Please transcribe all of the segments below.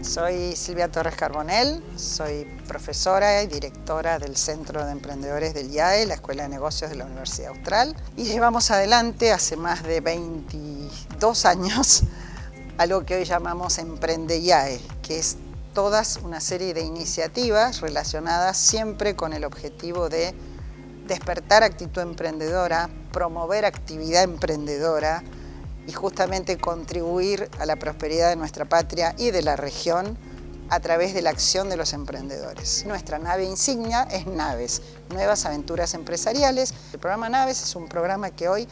Soy Silvia Torres Carbonell, soy profesora y directora del Centro de Emprendedores del IAE, la Escuela de Negocios de la Universidad Austral, y llevamos adelante hace más de 22 años algo que hoy llamamos Emprende IAE, que es todas una serie de iniciativas relacionadas siempre con el objetivo de despertar actitud emprendedora, promover actividad emprendedora, y justamente contribuir a la prosperidad de nuestra patria y de la región a través de la acción de los emprendedores. Nuestra nave insignia es Naves, Nuevas Aventuras Empresariales. El programa Naves es un programa que hoy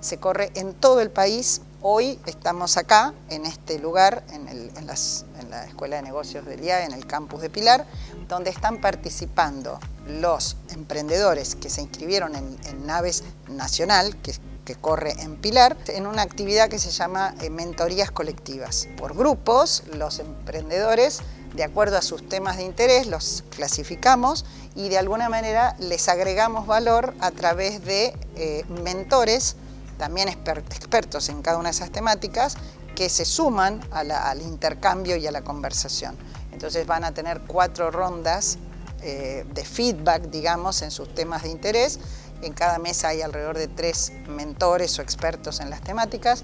se corre en todo el país. Hoy estamos acá, en este lugar, en, la Escuela de Negocios del IAE, en el campus de Pilar, donde están participando los emprendedores que se inscribieron en, Naves Nacional, que, que corre en Pilar, en una actividad que se llama eh, mentorías colectivas. Por grupos, los emprendedores, de acuerdo a sus temas de interés, los clasificamos y de alguna manera les agregamos valor a través de eh, mentores también expertos en cada una de esas temáticas, que se suman al intercambio y a la conversación. Entonces van a tener cuatro rondas eh, de feedback, digamos, en sus temas de interés. En cada mesa hay alrededor de tres mentores o expertos en las temáticas.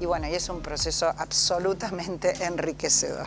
Y bueno, y es un proceso absolutamente enriquecedor.